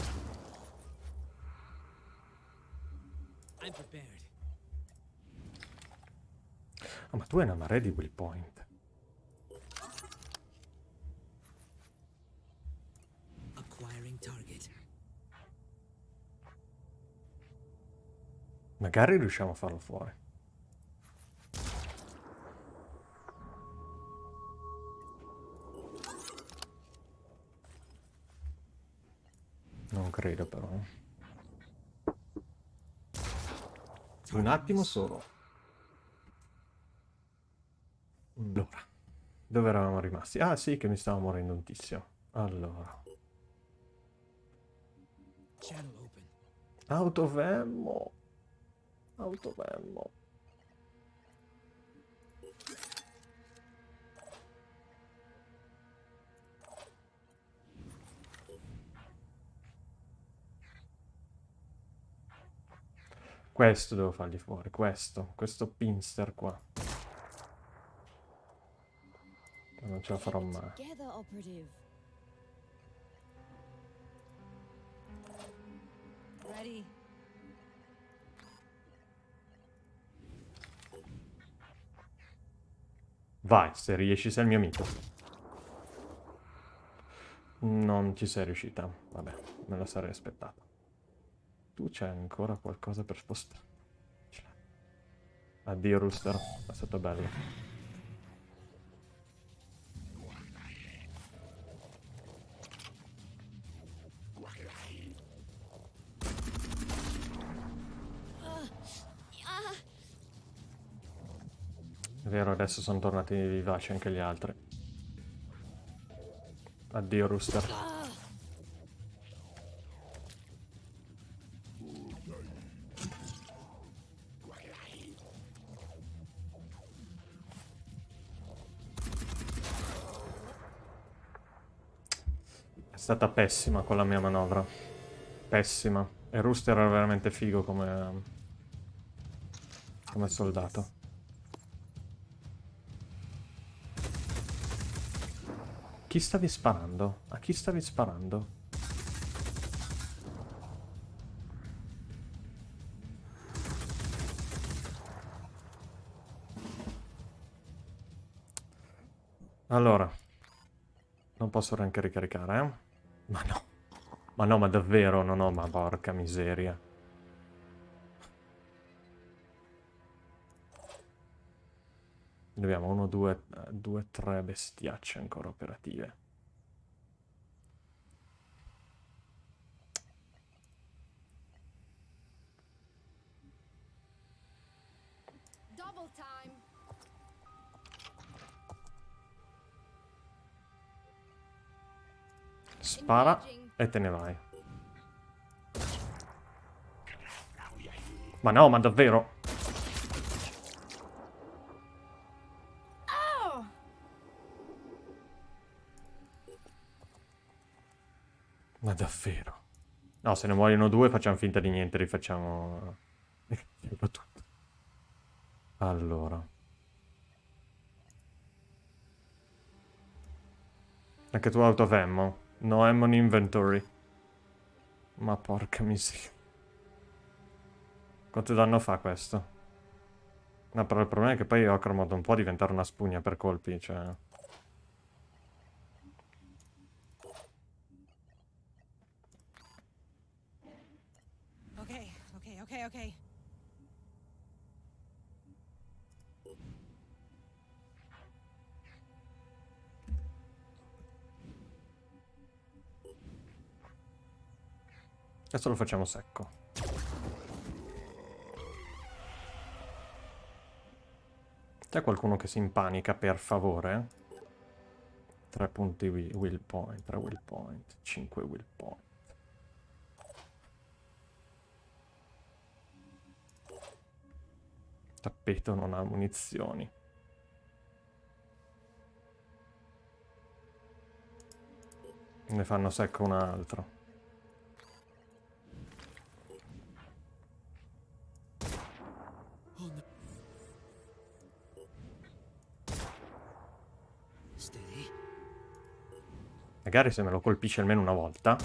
Ah, ma tu hai una marea di will point. Magari riusciamo a farlo fuori. Non credo però. Un attimo solo. Allora, dove eravamo rimasti? Ah sì, che mi stavo morendo un tizio. Allora, autovemmo. Autovemmo. Questo devo fargli fuori, questo, questo pinster qua. Non ce la farò mai. Ready. Vai, se riesci sei il mio amico. Non ci sei riuscita. Vabbè, me la sarei aspettata. Tu c'è ancora qualcosa per spostare. Addio Rooster, è stato bello. È vero, adesso sono tornati vivaci anche gli altri. Addio Rooster. Stata pessima con la mia manovra. Pessima. E Rooster era veramente figo come... come soldato. Chi stavi sparando? A chi stavi sparando? Allora. Non posso neanche ricaricare, eh? Ma no. Ma no, ma davvero, no, no, ma porca miseria. Uno, due, eh, due, tre bestiacce ancora operative. Spara e te ne vai. Ma no, ma davvero? Ma davvero? No, se ne muoiono due facciamo finta di niente, rifacciamo... Allora. Anche tu out of ammo? No ammo in inventory. Ma porca miseria. Quanto danno fa questo? No, però il problema è che poi Ocromod non può diventare una spugna per colpi, cioè... Adesso lo facciamo secco. C'è qualcuno che si impanica, per favore? 3 punti wi- will point, 3 will point, 5 will point. Tappeto non ha munizioni. Ne fanno secco un altro. Magari se me lo colpisce almeno una volta.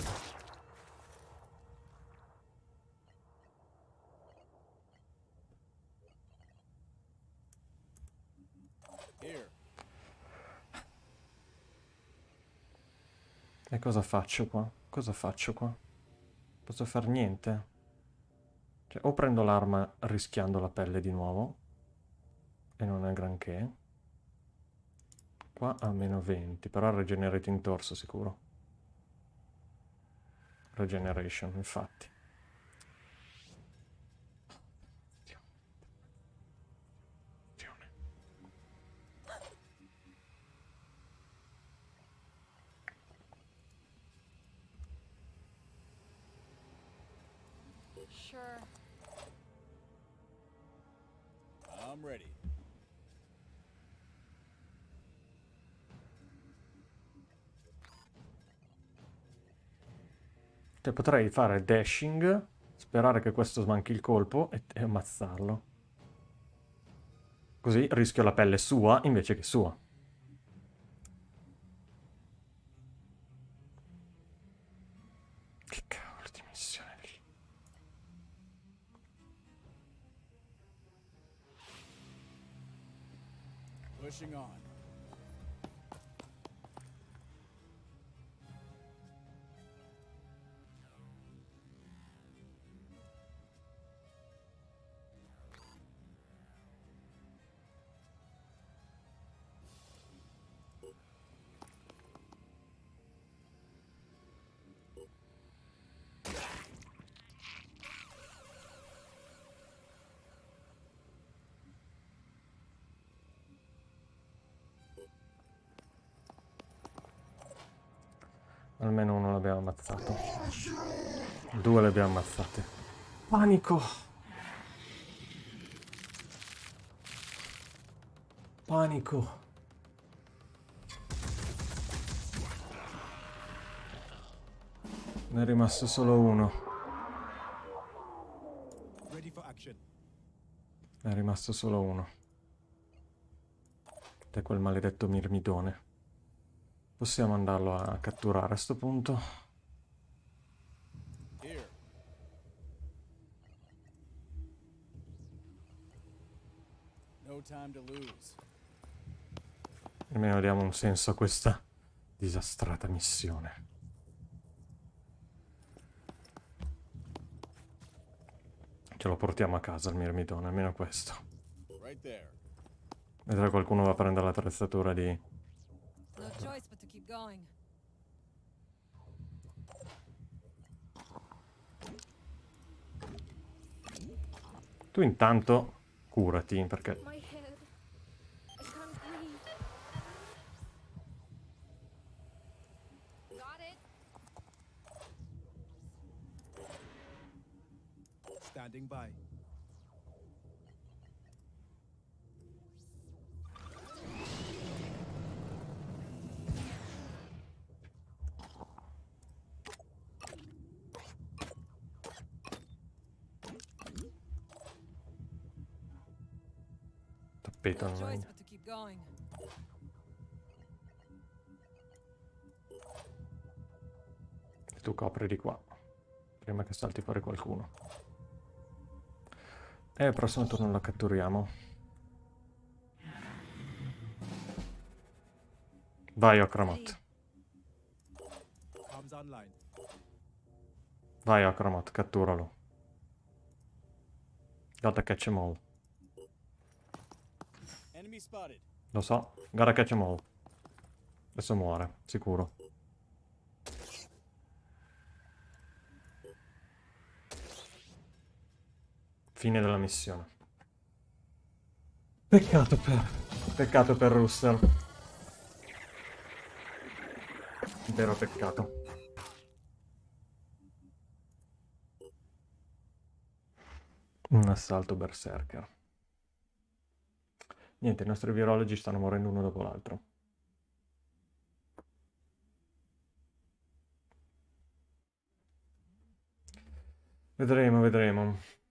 E cosa faccio qua? Cosa faccio qua? Posso far niente? Cioè, o prendo l'arma rischiando la pelle di nuovo, e non è granché. Qua a meno 20, però regenerate in torso sicuro. Regeneration, infatti. Potrei fare dashing, sperare che questo smanchi il colpo e, e ammazzarlo. Così rischio la pelle sua invece che sua. Abbiamo ammazzate. Panico! Panico! Ne è rimasto solo uno. Ne è rimasto solo uno. Ed è quel maledetto mirmidone. Possiamo andarlo a catturare a sto punto. Almeno diamo un senso a questa disastrata missione. Ce lo portiamo a casa il mirmitone, almeno questo. Vedrà qualcuno va a prendere l'attrezzatura di... Tu intanto curati, perché Standing by. tappeto No non choice è... but to keep going. E tu copri di qua. Prima che salti fuori qualcuno. E il prossimo turno lo catturiamo. Vai, Okramot. Vai, Okramot, catturalo. Gotta catch 'em all. Lo so, gotta catch 'em all. Adesso muore, sicuro. Fine della missione. Peccato per... Peccato per Russell. Vero peccato. Un assalto berserker. Niente, i nostri virologi stanno morendo uno dopo l'altro. Vedremo, vedremo.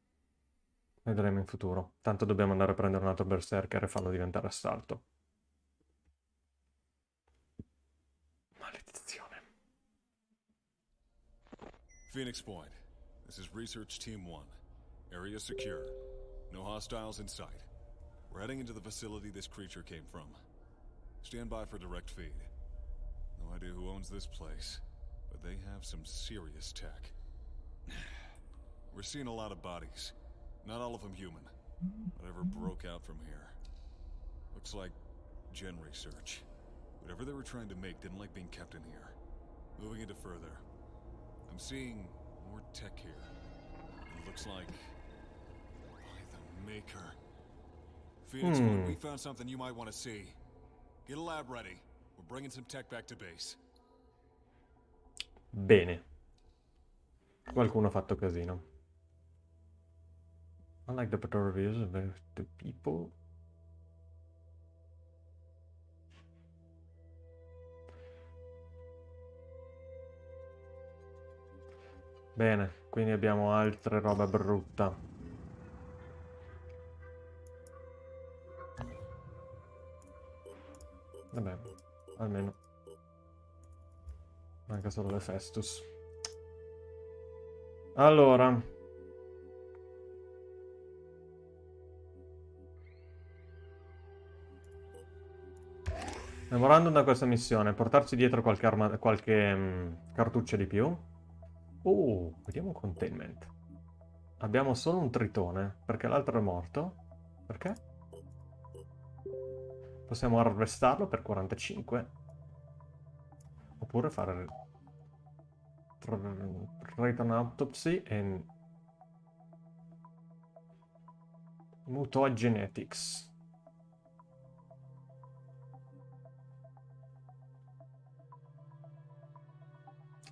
Vedremo in futuro. Tanto dobbiamo andare a prendere un altro berserker e farlo diventare assalto. Maledizione. Phoenix Point. This is Research Team 1. Area secure. No hostiles in sight. We're heading into the facility this creature came from. Stand by for direct feed. No idea who owns this place, but they have some serious tech. We're seeing a lot of bodies. Not all of them human. Whatever broke out from here. Looks like gen research. Whatever they were trying to make didn't like being kept in here. Moving into further. I'm seeing more tech here. It looks like by the maker. Phoenix, Hmm. we found something you might want to see. Get a lab ready. We're bringing some tech back to base. Bene. Qualcuno ha fatto casino. Unlike the patrol reviews of the people. Bene, quindi abbiamo altre roba brutta. Vabbè, almeno. Manca solo le Festus. Allora. Memorandum da questa missione. Portarci dietro qualche, arma- qualche mm, cartuccia di più. Oh, vediamo un containment. Abbiamo solo un tritone, perché l'altro è morto. Perché? Possiamo arrestarlo per 45. Oppure fare... An autopsy e... Mutagenetics.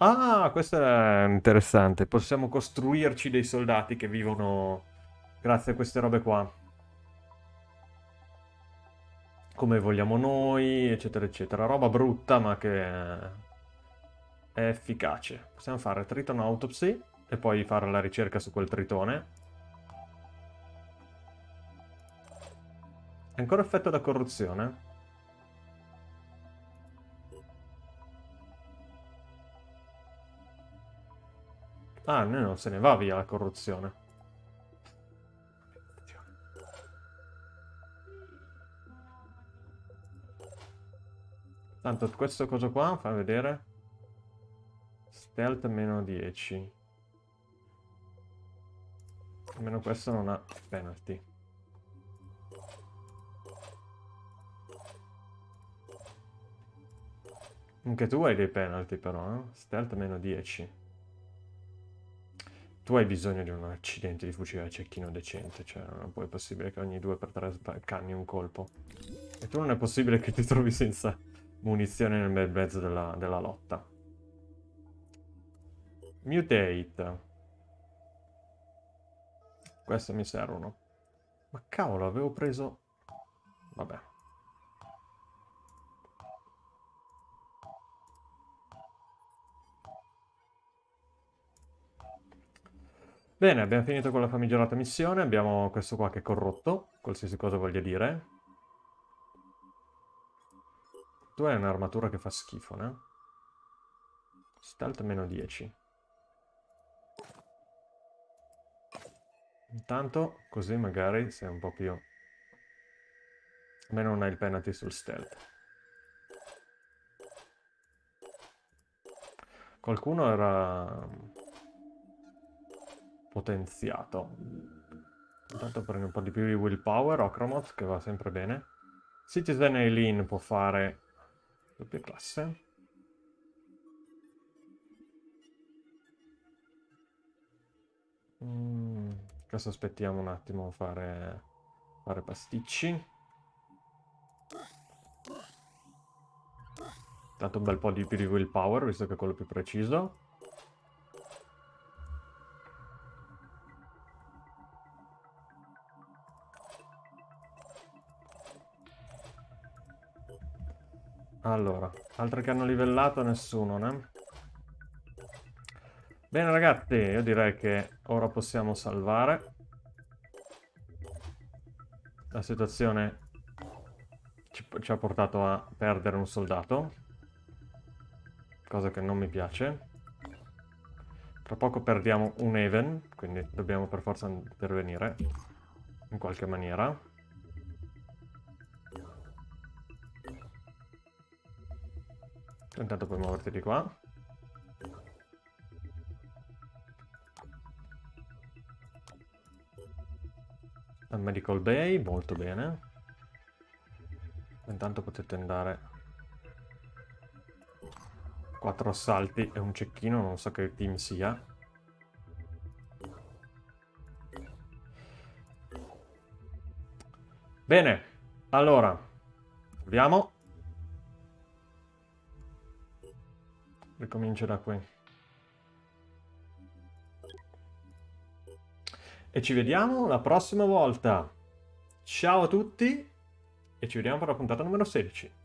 Ah, questo è interessante. Possiamo costruirci dei soldati che vivono grazie a queste robe qua. Come vogliamo noi, eccetera, eccetera. Roba brutta, ma che è efficace. Possiamo fare Triton Autopsy e poi fare la ricerca su quel tritone. Ancora effetto da corruzione? Ah, no, non se ne va via la corruzione. Tanto questo coso qua, fa vedere. Stealth meno 10. Almeno questo non ha penalty. Anche tu hai dei penalty però, eh? Stealth meno 10. Tu hai bisogno di un accidente di fucile a cecchino decente, cioè non è possibile che ogni 2x3 canni un colpo. E tu non è possibile che ti trovi senza munizioni nel bel mezzo della, della lotta. Mutate. Queste mi servono. Ma cavolo, avevo preso... Vabbè. Bene, abbiamo finito con la famigerata missione. Abbiamo questo qua che è corrotto, qualsiasi cosa voglia dire. Tu hai un'armatura che fa schifo, né? Stealth meno 10. Intanto, così magari sei un po' più... Almeno non hai il penalty sul stealth. Qualcuno era potenziato. Intanto prendi un po' di più di willpower, Ocromoth, che va sempre bene. Citizen Eileen può fare doppia classe. Mm, questo aspettiamo un attimo a fare, fare pasticci. Dato un bel po' di più di willpower, visto che è quello più preciso. Allora, altre che hanno livellato nessuno, né? Bene ragazzi, io direi che ora possiamo salvare. La situazione ci, ci ha portato a perdere un soldato. Cosa che non mi piace. Tra poco perdiamo un Even, quindi dobbiamo per forza intervenire in qualche maniera. Intanto puoi muoverti di qua. Al Medical Bay, molto bene. Intanto potete andare... Quattro assalti e un cecchino, non so che team sia. Bene, allora, proviamo. Ricomincio da qui. E ci vediamo la prossima volta. Ciao a tutti e ci vediamo per la puntata numero 16.